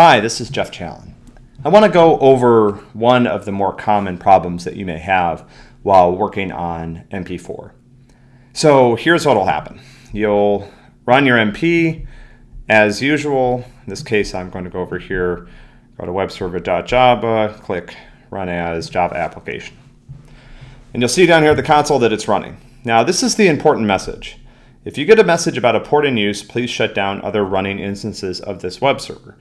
Hi, this is Jeff Challen. I want to go over one of the more common problems that you may have while working on MP4. So here's what will happen. You'll run your MP as usual. In this case, I'm going to go over here, go to webserver.java, click Run as Java Application. And you'll see down here at the console that it's running. Now, this is the important message. If you get a message about a port in use, please shut down other running instances of this web server.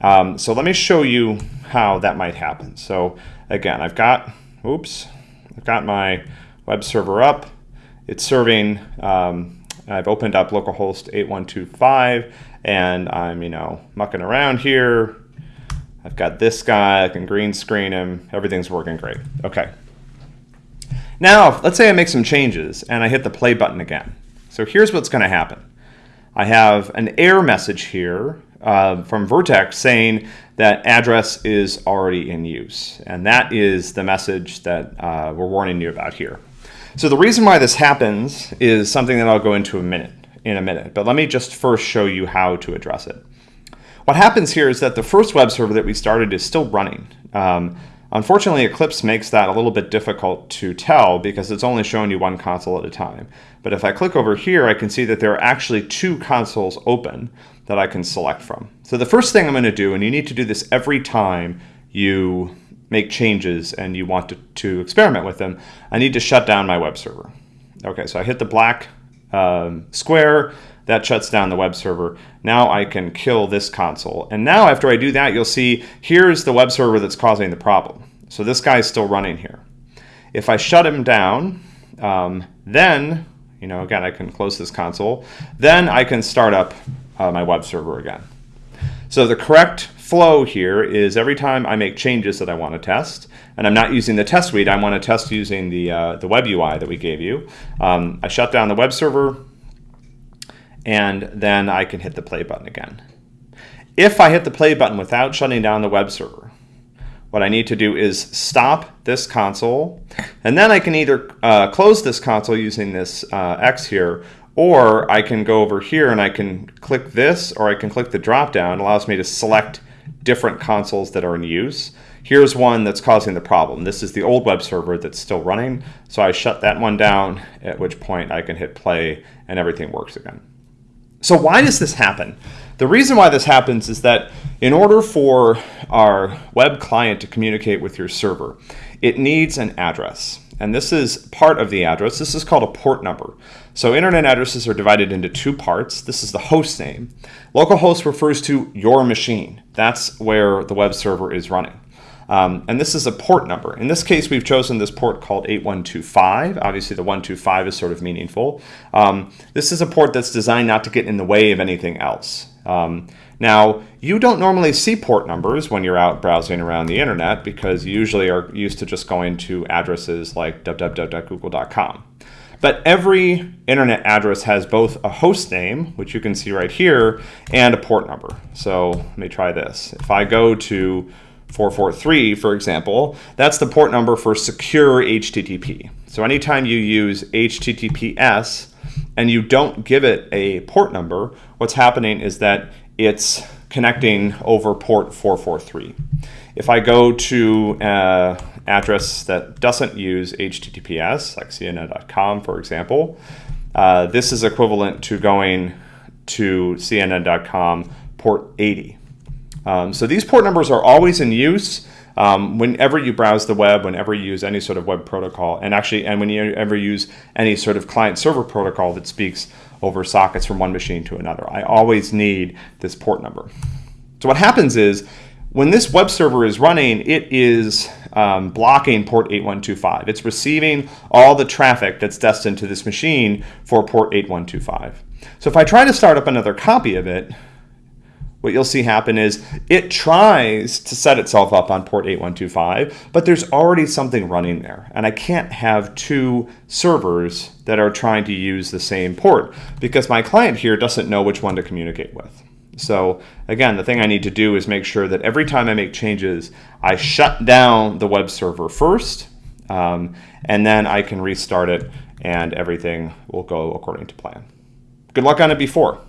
Um, so let me show you how that might happen. So again, I've got, oops, I've got my web server up. It's serving, um, I've opened up localhost 8125 and I'm, you know, mucking around here. I've got this guy, I can green screen him. Everything's working great. Okay. Now, let's say I make some changes and I hit the play button again. So here's what's going to happen. I have an error message here uh, from Vert.x saying that address is already in use. And that is the message that uh, we're warning you about here. So the reason why this happens is something that I'll go into a minute, in a minute. But let me just first show you how to address it. What happens here is that the first web server that we started is still running. Um, Unfortunately, Eclipse makes that a little bit difficult to tell because it's only showing you one console at a time. But if I click over here, I can see that there are actually two consoles open that I can select from. So the first thing I'm going to do, and you need to do this every time you make changes and you want to, to experiment with them, I need to shut down my web server. Okay, so I hit the black um, square, that shuts down the web server. Now I can kill this console. And now after I do that, you'll see here's the web server that's causing the problem. So this guy's still running here. If I shut him down, um, then, you know, again, I can close this console. Then I can start up uh, my web server again. So the correct flow here is every time I make changes that I want to test, and I'm not using the test suite, I want to test using the, uh, the web UI that we gave you. Um, I shut down the web server, and then I can hit the play button again. If I hit the play button without shutting down the web server, what I need to do is stop this console, and then I can either uh, close this console using this uh, X here, or I can go over here and I can click this, or I can click the drop down. It allows me to select different consoles that are in use. Here's one that's causing the problem. This is the old web server that's still running, so I shut that one down, at which point I can hit play and everything works again. So why does this happen? The reason why this happens is that in order for our web client to communicate with your server, it needs an address. And this is part of the address. This is called a port number. So internet addresses are divided into two parts. This is the host name. Localhost refers to your machine. That's where the web server is running. Um, and this is a port number. In this case, we've chosen this port called 8125. Obviously, the 125 is sort of meaningful. Um, this is a port that's designed not to get in the way of anything else. Um, now, you don't normally see port numbers when you're out browsing around the internet because you usually are used to just going to addresses like www.google.com. But every internet address has both a host name, which you can see right here, and a port number. So let me try this. If I go to 443, for example, that's the port number for secure HTTP. So anytime you use HTTPS and you don't give it a port number, what's happening is that it's connecting over port 443. If I go to an address that doesn't use HTTPS, like CNN.com, for example, uh, this is equivalent to going to CNN.com port 80. Um, so these port numbers are always in use um, whenever you browse the web, whenever you use any sort of web protocol, and actually, and when you ever use any sort of client server protocol that speaks over sockets from one machine to another. I always need this port number. So what happens is when this web server is running, it is um, blocking port 8125. It's receiving all the traffic that's destined to this machine for port 8125. So if I try to start up another copy of it, what you'll see happen is it tries to set itself up on port 8125, but there's already something running there. And I can't have two servers that are trying to use the same port because my client here doesn't know which one to communicate with. So again, the thing I need to do is make sure that every time I make changes, I shut down the web server first, um, and then I can restart it and everything will go according to plan. Good luck on it before.